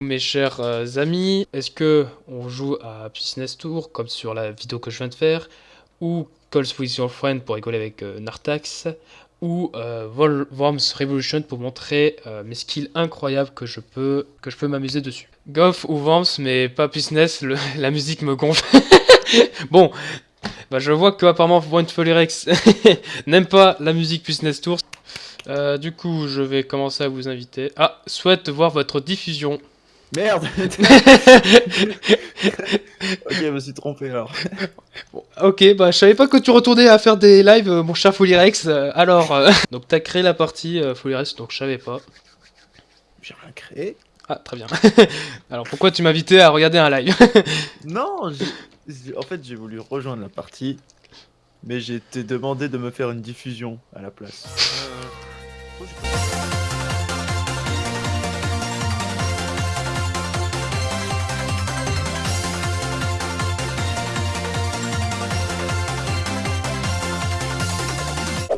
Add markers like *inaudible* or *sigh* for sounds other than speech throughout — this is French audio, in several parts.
Mes chers euh, amis, est-ce que on joue à Business Tour comme sur la vidéo que je viens de faire ou Calls with Your Friend pour rigoler avec euh, Nartax ou euh, Worms Revolution pour montrer mes skills incroyables que je peux que je peux m'amuser dessus. Golf ou Worms mais pas Business, *laughs* la musique me gonfle. *laughs* bon, bah, je vois que apparemment One Rex *laughs* n'aime pas la musique Business Tour. Euh, du coup, je vais commencer à vous inviter. Ah, souhaite voir votre diffusion. Merde *laughs* *laughs* Ok, je me suis trompé alors. Ok, bah je savais pas que tu retournais à faire des lives, euh, mon cher Folirex. Euh, alors, euh, *laughs* donc t'as créé la partie euh, Folirex, donc je savais pas. J'ai rien créé. Ah, très bien. alors pourquoi tu m'invitais à regarder un live? Non, en fait j'ai voulu rejoindre la partie, mais j'ai été demandé de me faire une diffusion à la place.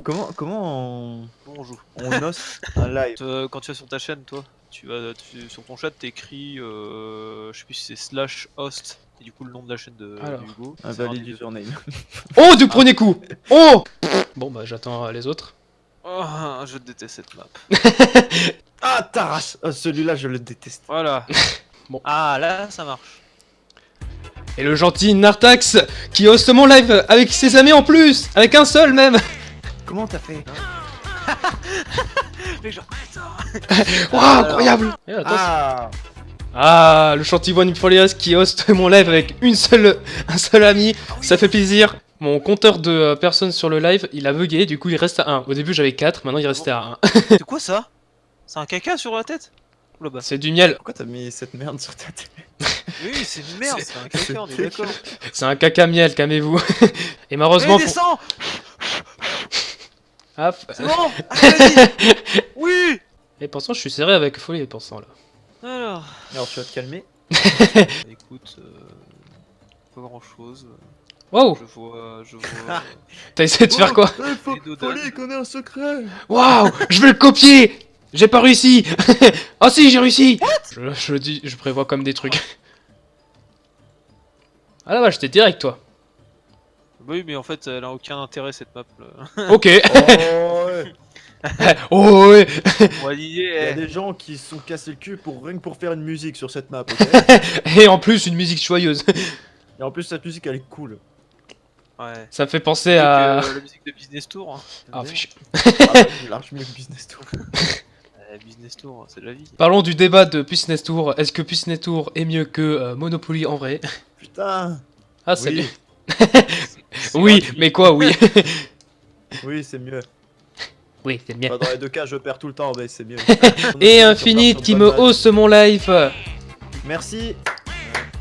Comment, comment on, joue? on noce un *laughs* live Euh, quand tu vas sur ta chaîne, toi, tu vas tu- sur ton chat, t'écris, euh, je sais plus si c'est slash host, et du coup le nom de la chaîne de, Alors. de Hugo. Un valide username. Oh, du premier coup Oh Bon, bah j'attends les autres. Oh, je déteste cette map. *laughs* Ah, Taras Ah, Celui-là, je le déteste. Voilà. *laughs* Bon. Ah, là, ça marche. Et le gentil Nartax qui hoste mon live avec ses amis en plus Avec un seul même Comment t'as fait *laughs* Les gens, Waouh, incroyable Et attends, Ah Ah, le chantier One Folias qui host mon live avec une seule, un seul ami, ça fait plaisir. Mon compteur de euh, personnes sur le live, il a bugué, du coup il reste à 1. Au début j'avais 4, maintenant il restait à 1. C'est quoi ça? C'est un caca sur la tête? Bah. C'est du miel, Pourquoi t'as mis cette merde sur ta tête? Oui, c'est une merde, c'est un caca, on est d'accord. c'est un caca miel, calmez-vous. *laughs* Et malheureusement... pour- descends Ah, C'est bon *laughs* Oui Et pourtant je suis serré avec folie et pensant là. Alors, Alors tu vas te calmer *laughs* écoute, euh, pas grand chose. Waouh Je vois, je vois. *laughs* T'as essayé de faire quoi faut, connaît un secret Waouh Je vais le copier J'ai pas réussi *laughs* Oh si, j'ai réussi je, dis, je prévois comme des trucs. *laughs* Ah la vache, t'es direct toi. Oui, mais en fait, elle a aucun intérêt cette map. Là. Ok. Oh ouais oh ouais On va lier. Il y a eh. des gens qui se sont cassés le cul pour rien que pour faire une musique sur cette map, ok Et en plus, une musique joyeuse. Et en plus cette musique elle est cool. Ouais. Ça me fait penser à... euh, la musique de Business Tour. hein. Ah, fais *laughs* chier. J'ai large mieux que Business Tour. *laughs* Business Tour, c'est de la vie. Parlons du débat de Puissness Tour. Est-ce que Puissness Tour est mieux que euh, Monopoly en vrai? Putain Ah, c'est Oui. *laughs* Oui, mais quoi, oui. Oui c'est mieux. oui, c'est. Bah, dans les deux cas je perds tout le temps, mais c'est mieux. Et Infinite qui me hausse mon live. Merci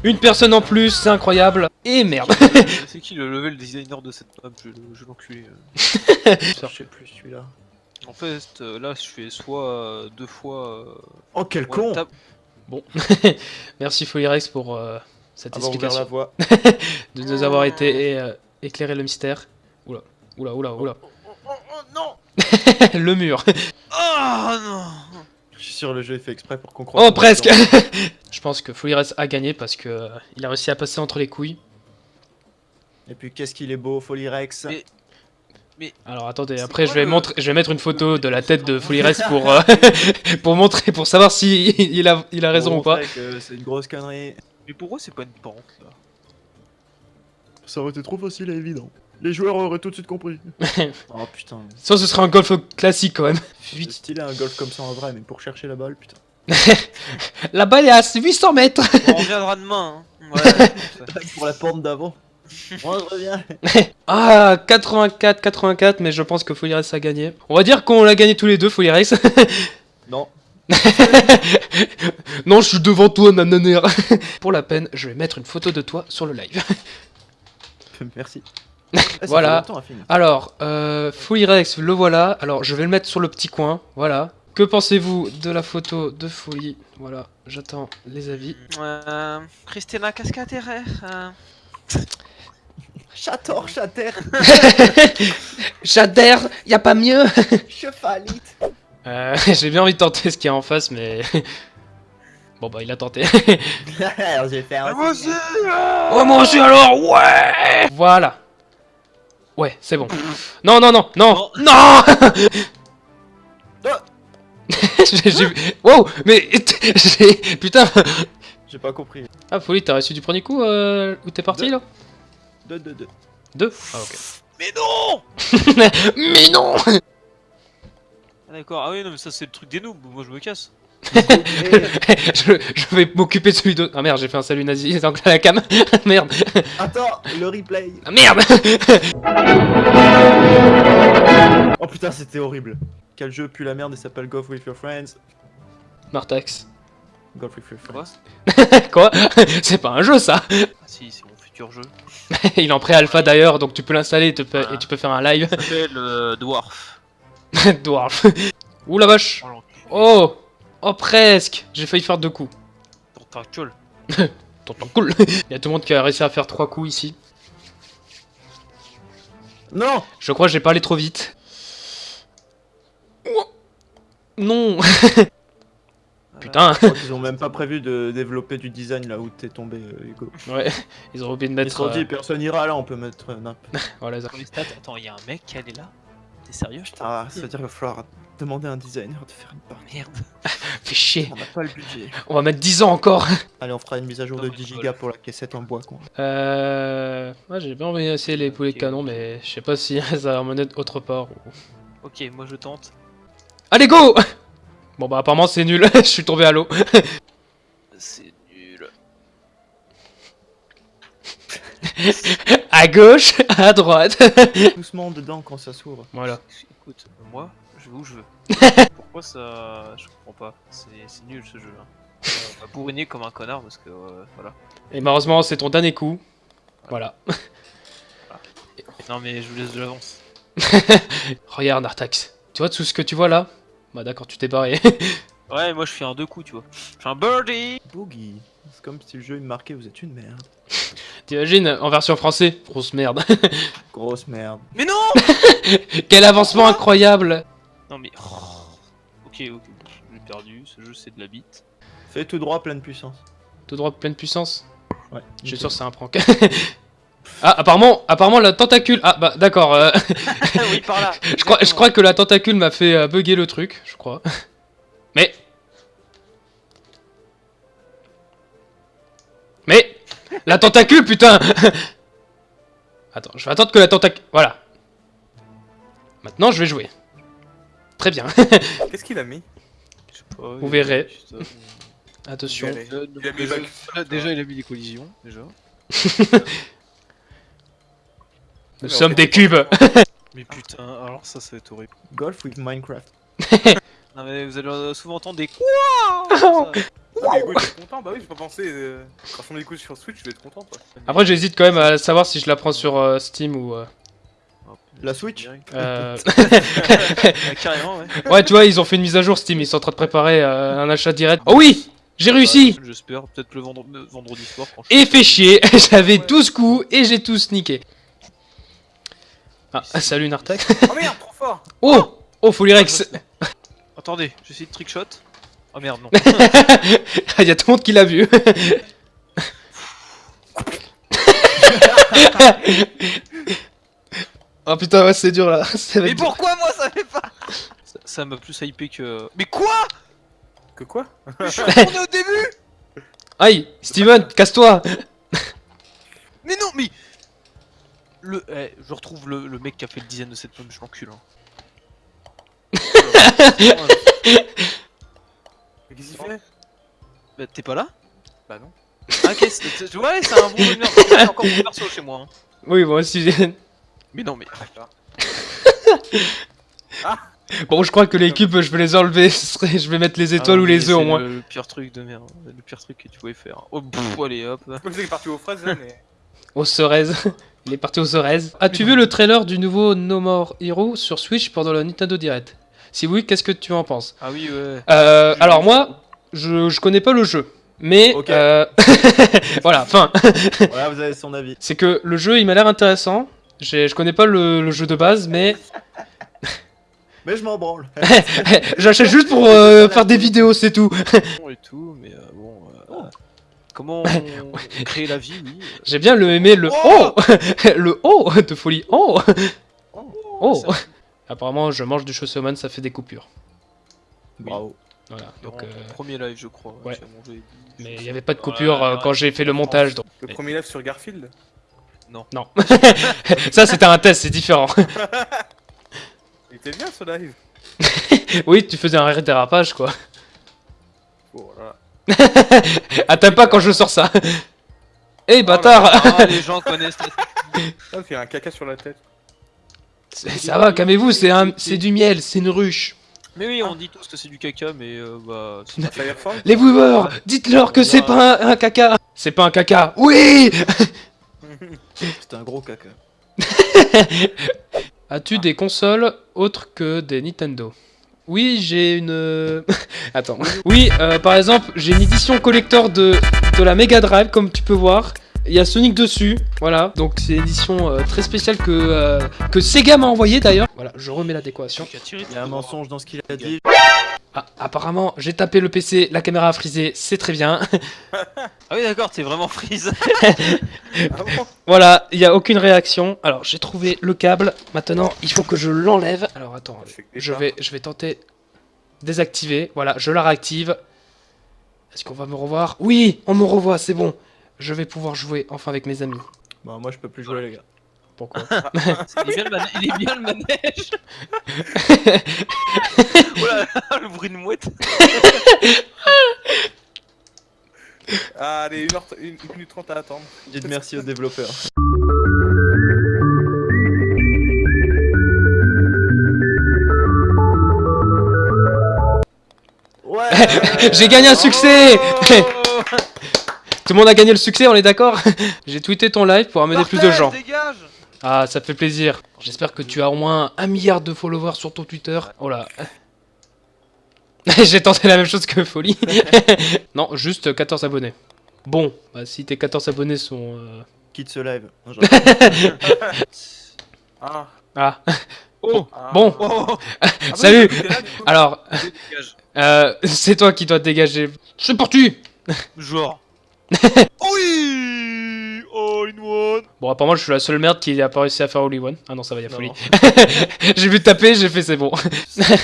Une personne en plus, c'est incroyable. Et merde. c'est qui *laughs* le level designer de cette map Je, je l'enculé. Je sais plus celui-là. En fait, euh, là, je fais soit euh, deux fois. euh, Oh quel con Bon. *laughs* Merci Folirex pour euh, cette la explication. voie. *laughs* De nous avoir été et, euh, éclairé le mystère. Oula, oula, oula, oula. Oh, oh, oh, non le mur. Oh non Le jeu est fait exprès pour qu'on croie. Oh, presque. *laughs* Je pense que Folirex a gagné parce que euh, il a réussi à passer entre les couilles. Et puis qu'est-ce qu'il est beau, Folyrex Mais- Alors attendez, après je vais le- montrer, je vais mettre une photo de la tête de *laughs* Folirex pour euh, *laughs* pour montrer, pour savoir si il a il a raison Pour ou pas. C'est une grosse connerie. Mais pourquoi c'est pas une pente là Ça aurait été trop facile et évident. Les joueurs auraient tout de suite compris. *laughs* oh putain. Ça ce serait un golf classique quand même. C'est Vite. stylé un golf comme ça en vrai, mais pour chercher la balle, putain. *laughs* La balle est à 800 mètres. On reviendra demain. Hein. Ouais, *laughs* pour la porte d'avant. Moi je reviens. Ah 84, 84, mais je pense que Folirex a gagné. On va dire qu'on l'a gagné tous les deux, Folirex. Non. non, je suis devant toi, nananère. Pour la peine, je vais mettre une photo de toi sur le live. Merci. *laughs* Voilà. Alors, euh, Folirex, le voilà. Alors, je vais le mettre sur le petit coin. Voilà. Que pensez-vous de la photo de Folie? Voilà, j'attends les avis. Euh, Christina, qu'est-ce qu'à terre euh, Chator, chater, J'adhère, *laughs* y a pas mieux *laughs* chefalite. euh, J'ai bien envie de tenter ce qu'il y a en face, mais... Bon bah il a tenté. Alors, j'ai fait un. moi aussi oh moi aussi alors ouais Voilà. Ouais, c'est bon. Non, non, non, non, non *laughs* Ah. *laughs* J'ai... j'ai- Wow Mais... *laughs* j'ai- Putain J'ai pas compris. Ah, Folie, t'as reçu du premier coup euh, où t'es parti, Deux. là? 2, 2, 2. Deux Ah, ok. Mais non Mais non Ah, D'accord, ah oui, non, mais ça c'est le truc des noobs, moi je me casse. *laughs* je, je vais m'occuper de celui d'autre. Ah merde, j'ai fait un salut nazi dans la cam. merde. Attends, le replay. Ah, merde *laughs* Oh putain, c'était horrible. Quel jeu pue la merde et s'appelle Golf with your friends. Martax. Golf with your friends. *laughs* Quoi? C'est pas un jeu, ça Ah si, c'est mon futur jeu. Il est en pré-alpha d'ailleurs, donc tu peux l'installer et, Ah. tu peux faire un live. Ça s'appelle euh, Dwarf. Dwarf. Ouh la vache Oh. Oh presque J'ai failli faire deux coups. Ton tactile. Tonton cool Il y a tout le monde qui a réussi à faire trois coups ici. Non Je crois que j'ai parlé trop vite. Oh. Non *laughs* Putain Je crois qu'ils ont même pas prévu de développer du design là où t'es tombé, euh, Hugo. Ouais, ils ont oublié de Ils se mettre... sont dit, euh, personne ira là, on peut mettre n'importe *laughs* Voilà, ça. Attends, il y a un mec qui allait là? T'es sérieux Ah, ça veut dire qu'il va falloir demander à un designer de faire une partie. Merde. *laughs* Fais chier On n'a pas le budget. On va mettre 10 ans encore *laughs* Allez, on fera une mise à jour Non, de mais 10 je gigas pour la cassette en bois, quoi. Euh... Ouais, j'ai bien envie d'essayer les poulets Ok. canons, mais je sais pas si *laughs* ça va m'emmener autre part. ou- Ok, moi je tente. Allez, go Bon bah apparemment c'est nul, je suis tombé à l'eau. C'est nul. *laughs* À gauche, à droite. Doucement dedans quand ça s'ouvre. Voilà. Écoute, moi, je vais où je veux. Pourquoi ça. Je comprends pas. C'est nul ce jeu là. On va bourriner comme un connard parce que. euh, voilà. Et malheureusement c'est ton dernier coup. Voilà. Non mais je vous laisse de l'avance. *laughs* Regarde Artax. Tu vois tout ce que tu vois là? Bah d'accord, tu t'es barré. *laughs* Ouais, moi je fais un deux coups, tu vois. Je fais un birdie Boogie. C'est comme si le jeu il me marquait, vous êtes une merde. T'imagines en version français Grosse merde. *laughs* Grosse merde. Mais non *laughs* Quel avancement incroyable Non mais. Ok, ok, j'ai perdu. Ce jeu c'est de la bite. Fais tout droit, pleine puissance. Tout droit pleine puissance Ouais. Je suis sûr que c'est un prank. *laughs* ah apparemment, apparemment la tentacule... Ah bah d'accord. euh, oui, par là. je, crois, je crois que la tentacule m'a fait euh, bugger le truc, je crois. Mais... Mais... La tentacule, putain *laughs* Attends, je vais attendre que la tentacule... Voilà. Maintenant, je vais jouer. Très bien. *laughs* Qu'est-ce qu'il a mis? Je sais pas, Vous verrez. Attention. Il Il a mis déjà, back. déjà, il a mis des collisions, déjà. Nous sommes des cubes *laughs* Mais putain, alors ça, ça va être horrible. Golf with Minecraft. Non mais vous allez souvent entendre des quoi. *laughs* Ah, il est content, bah oui, j'ai pas pensé. euh, Quand on écoute sur Switch, je vais être content quoi. Après, j'hésite quand même à savoir si je la prends sur euh, Steam ou... euh, La Switch euh, *laughs* Ouais, Carrément, ouais. Ouais, tu vois, ils ont fait une mise à jour Steam, ils sont en train de préparer euh, un achat direct. Oh oui J'ai réussi Bah, J'espère, peut-être le vendre- le vendredi soir. franchement. Et fait chier, *laughs* j'avais 12 coups et j'ai tout sniqué. Ah, salut Nartak. Oh merde, trop fort Oh Oh, Folirex Attendez, j'essaie de trickshot. Oh merde, non. *laughs* Il y a tout le monde qui l'a vu. *laughs* oh putain, ouais, c'est dur là. *laughs* Mais dur. pourquoi moi ça fait pas Ça- m'a plus hypé que. Mais quoi Que quoi Je suis retourné au début Aïe Steven, casse-toi Mais non, mais. Le. eh, je retrouve le, le mec qui a fait le design de cette pomme, je l'encule. Hein. Mais Qu'est-ce qu'il fait? Bah, t'es pas là? Bah non. Ah, qu'est-ce que. Tu vois, c'est un bon. C'est encore mon perso chez moi. hein. Oui, moi aussi. Mais non, mais. D'accord. *laughs* Bon, je crois que les cubes, je vais les enlever. Je vais mettre les étoiles Ah, ou mais les œufs au c'est moins. Le, le pire truc de merde. Le pire truc que tu pouvais faire. Oh, pff, allez hop. Moi je sais qu'il *laughs* est parti aux fraises là, mais. Au Ceres. Il est parti au Ceres. As-tu vu le trailer du nouveau No More Hero sur Switch pendant le Nintendo Direct? Si oui, qu'est-ce que tu en penses Ah oui, ouais. Euh, alors moi, je, je connais pas le jeu. Mais Ok. euh, *laughs* voilà, enfin, Voilà, vous avez son avis. c'est que le jeu il m'a l'air intéressant. Je connais pas le, le jeu de base, mais *laughs* Mais je m'en branle. *laughs* J'achète juste pour euh, faire des vidéos, c'est tout. Et tout, mais euh, bon. euh, comment on crée la vie, oui. J'ai bien le aimé le oh, le oh de folie. Oh, oh. ça- Apparemment, je mange du chausseman, ça fait des coupures. Bravo. Voilà. Donc, euh, premier live, je crois. ouais. mangé mais il n'y avait pas de coupure euh, quand j'ai fait le montage. donc- Le premier live sur Garfield Non. *laughs* ça, c'était un test, c'est différent. *laughs* Il était bien ce live. *laughs* oui, tu faisais un rire dérapage, quoi. Oh là. Ah, t'aimes pas quand je sors ça Eh, bâtard Ah, les gens connaissent la Ah, il y a un caca sur la tête. Ça va, calmez-vous, c'est un... c'est du miel, c'est une ruche. Mais oui, on dit tous que c'est du caca, mais euh, bah. c'est pas- Les viewers, dites-leur que c'est pas un, un caca. C'est pas un caca. Oui C'est un gros caca. *laughs* As-tu des consoles autres que des Nintendo? Oui, j'ai une... *laughs* Attends. Oui, euh, par exemple, j'ai une édition collector de, de la Mega Drive, comme tu peux voir. Il y a Sonic dessus, voilà. Donc c'est une édition euh, très spéciale que, euh, que Sega m'a envoyé d'ailleurs. Voilà, je remets la décoration. Tu as tiré Il y a un mensonge dans ce qu'il a dit. Ah, apparemment, j'ai tapé le PC, la caméra a frisé, c'est très bien. *laughs* Ah oui, d'accord, t'es vraiment freeze. *laughs* Ah voilà, il n'y a aucune réaction. Alors, j'ai trouvé le câble. Maintenant, il faut que je l'enlève. Alors, attends, je vais, je vais tenter désactiver. Voilà, je la réactive. Est-ce qu'on va me revoir? Oui, on me revoit, c'est bon. Je vais pouvoir jouer enfin avec mes amis. Bon, moi je peux plus jouer, les gars. Pourquoi Il est bien le, il est bien le manège. oh là là, le bruit de mouette. *laughs* Allez, 1 minute 30 à attendre. Dites merci aux développeurs. Ouais *laughs* J'ai gagné un succès Oh *laughs* Tout le monde a gagné le succès, on est d'accord *laughs* J'ai tweeté ton live pour amener plus de gens. Dégage Ah, ça fait plaisir. J'espère que tu as au moins un milliard de followers sur ton Twitter. Oh là. *laughs* J'ai tenté la même chose que Folie. *laughs* non, juste 14 abonnés. Bon, bah, si tes 14 abonnés sont... euh, Quitte ce live. Non, Ah. Ah, Oh ah. bon. Oh Ah oui, Salut là, Alors, euh, c'est toi qui dois te dégager. C'est parti Genre. *laughs* oui All in one Bon, apparemment, je suis la seule merde qui a pas réussi à faire Holy One. Ah non, ça va, y a Folie. *laughs* j'ai vu taper, j'ai fait c'est bon.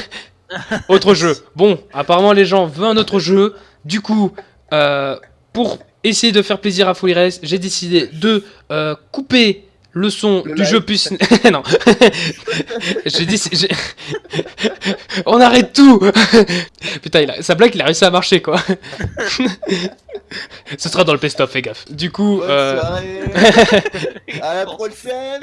*laughs* autre jeu. Bon, apparemment les gens veulent un autre jeu. Du coup, euh, pour essayer de faire plaisir à Folie Race, j'ai décidé de euh, couper le son Le du live. jeu puce. *laughs* non. *laughs* j'ai dit. j'ai- *laughs* On arrête tout Putain, il a- sa blague, il a réussi à marcher quoi. Ce sera dans le best-of, fais gaffe. Du coup, Bonne euh, soirée. À la prochaine